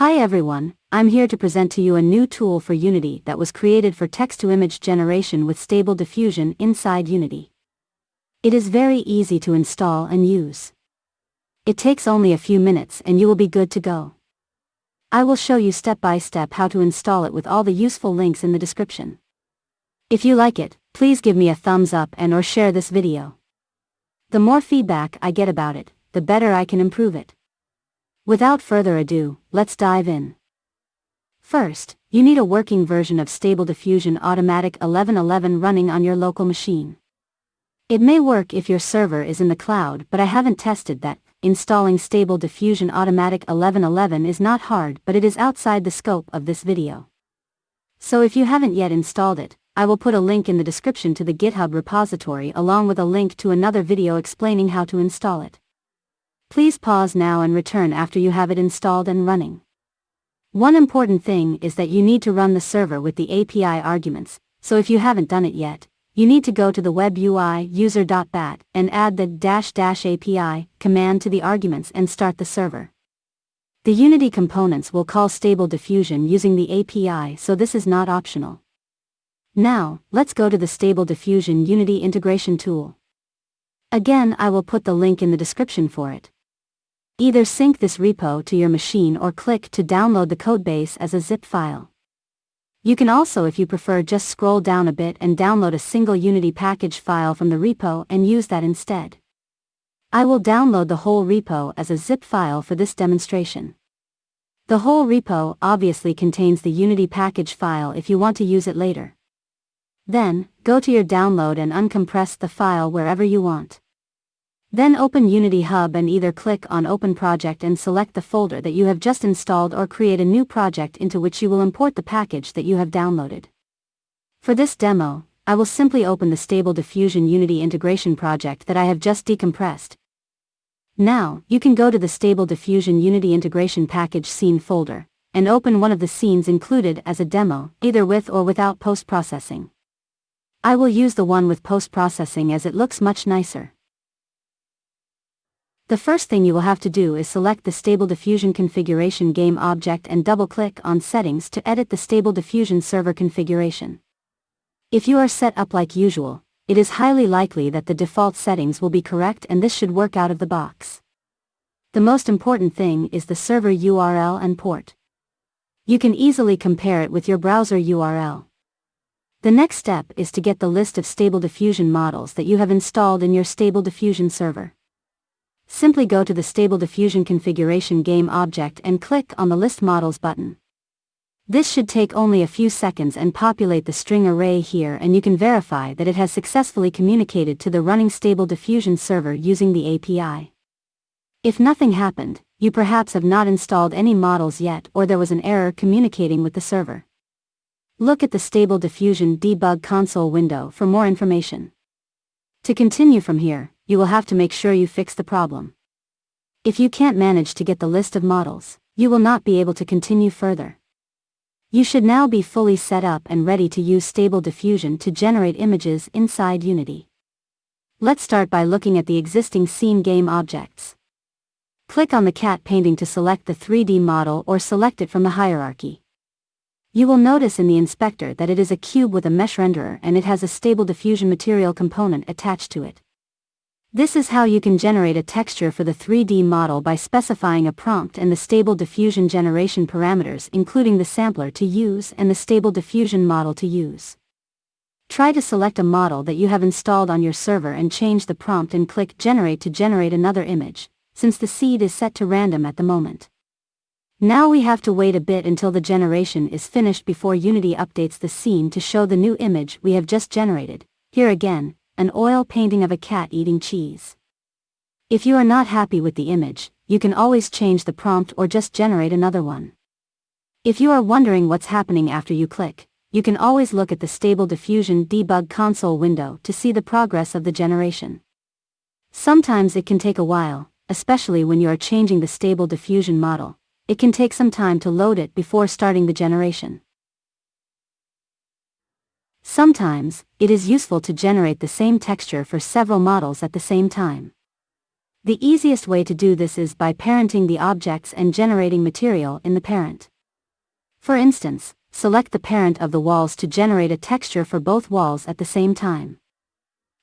Hi everyone, I'm here to present to you a new tool for Unity that was created for text-to-image generation with Stable Diffusion inside Unity. It is very easy to install and use. It takes only a few minutes and you will be good to go. I will show you step by step how to install it with all the useful links in the description. If you like it, please give me a thumbs up and or share this video. The more feedback I get about it, the better I can improve it. Without further ado, let's dive in. First, you need a working version of Stable Diffusion Automatic 1111 running on your local machine. It may work if your server is in the cloud but I haven't tested that. Installing Stable Diffusion Automatic 1111 is not hard but it is outside the scope of this video. So if you haven't yet installed it, I will put a link in the description to the GitHub repository along with a link to another video explaining how to install it. Please pause now and return after you have it installed and running. One important thing is that you need to run the server with the API arguments, so if you haven't done it yet, you need to go to the web UI user.bat and add the dash dash API command to the arguments and start the server. The Unity components will call Stable Diffusion using the API so this is not optional. Now, let's go to the Stable Diffusion Unity integration tool. Again I will put the link in the description for it. Either sync this repo to your machine or click to download the codebase as a zip file. You can also if you prefer just scroll down a bit and download a single Unity package file from the repo and use that instead. I will download the whole repo as a zip file for this demonstration. The whole repo obviously contains the Unity package file if you want to use it later. Then, go to your download and uncompress the file wherever you want. Then open Unity Hub and either click on Open Project and select the folder that you have just installed or create a new project into which you will import the package that you have downloaded. For this demo, I will simply open the Stable Diffusion Unity integration project that I have just decompressed. Now, you can go to the Stable Diffusion Unity integration package scene folder, and open one of the scenes included as a demo, either with or without post-processing. I will use the one with post-processing as it looks much nicer. The first thing you will have to do is select the Stable Diffusion Configuration Game object and double-click on Settings to edit the Stable Diffusion server configuration. If you are set up like usual, it is highly likely that the default settings will be correct and this should work out of the box. The most important thing is the server URL and port. You can easily compare it with your browser URL. The next step is to get the list of Stable Diffusion models that you have installed in your Stable Diffusion server. Simply go to the Stable Diffusion Configuration Game object and click on the List Models button. This should take only a few seconds and populate the string array here and you can verify that it has successfully communicated to the running Stable Diffusion server using the API. If nothing happened, you perhaps have not installed any models yet or there was an error communicating with the server. Look at the Stable Diffusion Debug console window for more information. To continue from here, you will have to make sure you fix the problem. If you can't manage to get the list of models, you will not be able to continue further. You should now be fully set up and ready to use Stable Diffusion to generate images inside Unity. Let's start by looking at the existing scene game objects. Click on the cat painting to select the 3D model or select it from the hierarchy. You will notice in the inspector that it is a cube with a mesh renderer and it has a Stable Diffusion material component attached to it. This is how you can generate a texture for the 3D model by specifying a prompt and the Stable Diffusion generation parameters including the sampler to use and the Stable Diffusion model to use. Try to select a model that you have installed on your server and change the prompt and click Generate to generate another image, since the seed is set to random at the moment. Now we have to wait a bit until the generation is finished before Unity updates the scene to show the new image we have just generated. Here again, an oil painting of a cat eating cheese. If you are not happy with the image, you can always change the prompt or just generate another one. If you are wondering what's happening after you click, you can always look at the Stable Diffusion debug console window to see the progress of the generation. Sometimes it can take a while, especially when you are changing the Stable Diffusion model. It can take some time to load it before starting the generation. Sometimes, it is useful to generate the same texture for several models at the same time. The easiest way to do this is by parenting the objects and generating material in the parent. For instance, select the parent of the walls to generate a texture for both walls at the same time.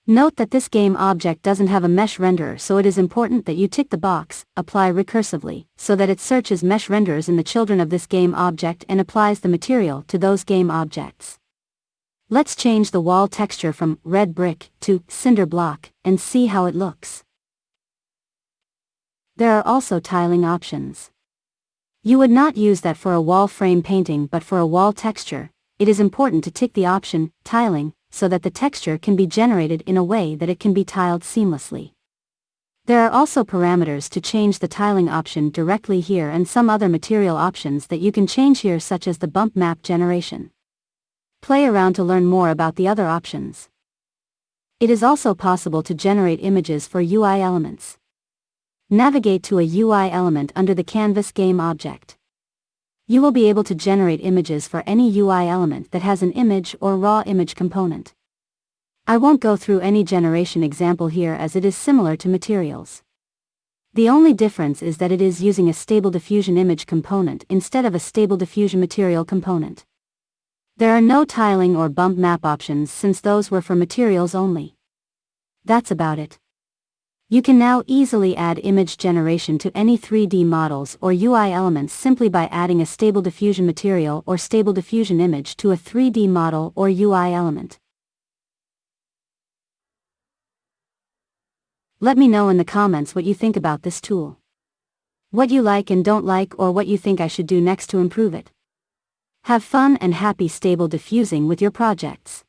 Note that this game object doesn't have a mesh renderer so it is important that you tick the box, apply recursively, so that it searches mesh renderers in the children of this game object and applies the material to those game objects. Let's change the wall texture from red brick to cinder block and see how it looks. There are also tiling options. You would not use that for a wall frame painting but for a wall texture, it is important to tick the option, tiling, so that the texture can be generated in a way that it can be tiled seamlessly. There are also parameters to change the tiling option directly here and some other material options that you can change here such as the bump map generation. Play around to learn more about the other options. It is also possible to generate images for UI elements. Navigate to a UI element under the Canvas game object. You will be able to generate images for any UI element that has an image or raw image component. I won't go through any generation example here as it is similar to materials. The only difference is that it is using a stable diffusion image component instead of a stable diffusion material component. There are no tiling or bump map options since those were for materials only. That's about it. You can now easily add image generation to any 3D models or UI elements simply by adding a Stable Diffusion material or Stable Diffusion image to a 3D model or UI element. Let me know in the comments what you think about this tool. What you like and don't like or what you think I should do next to improve it. Have fun and happy stable diffusing with your projects.